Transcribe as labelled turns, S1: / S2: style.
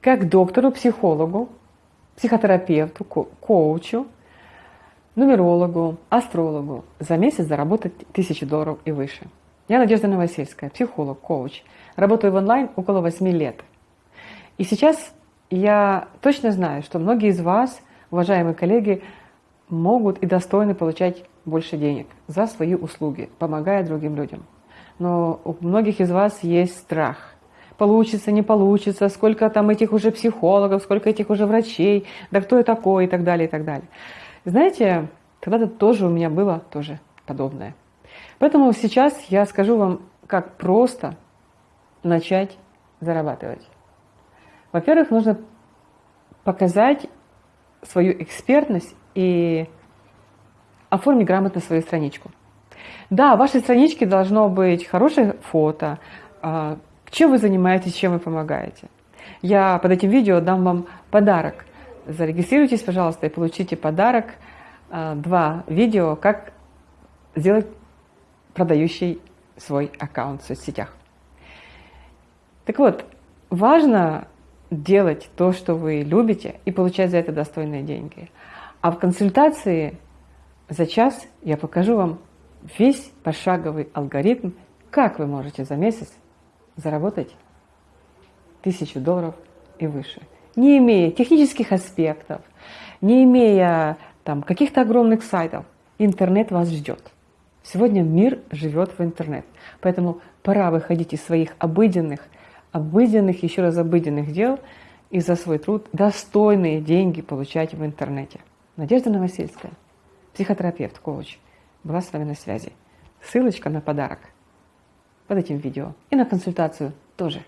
S1: как доктору, психологу, психотерапевту, ко- коучу, нумерологу, астрологу за месяц заработать тысячу долларов и выше. Я Надежда Новосельская, психолог, коуч. Работаю в онлайн около 8 лет. И сейчас я точно знаю, что многие из вас, уважаемые коллеги, могут и достойны получать больше денег за свои услуги, помогая другим людям. Но у многих из вас есть страх. Получится, не получится, сколько там этих уже психологов, сколько этих уже врачей, да кто я такой и так далее, и так далее. Знаете, когда-то тоже у меня было тоже подобное. Поэтому сейчас я скажу вам, как просто начать зарабатывать. Во-первых, нужно показать свою экспертность и оформить грамотно свою страничку. Да, в вашей страничке должно быть хорошее фото, а, чем вы занимаетесь, чем вы помогаете. Я под этим видео дам вам подарок. Зарегистрируйтесь, пожалуйста, и получите подарок. А, два видео, как сделать продающий свой аккаунт в соцсетях. Так вот, важно делать то, что вы любите, и получать за это достойные деньги. А в консультации за час я покажу вам весь пошаговый алгоритм, как вы можете за месяц заработать тысячу долларов и выше, не имея технических аспектов, не имея там каких-то огромных сайтов. Интернет вас ждет. Сегодня мир живет в интернет, поэтому пора выходить из своих обыденных, обыденных, еще раз обыденных дел и за свой труд достойные деньги получать в интернете. Надежда Новосельская, психотерапевт, коуч, была с вами на связи. Ссылочка на подарок под этим видео и на консультацию тоже.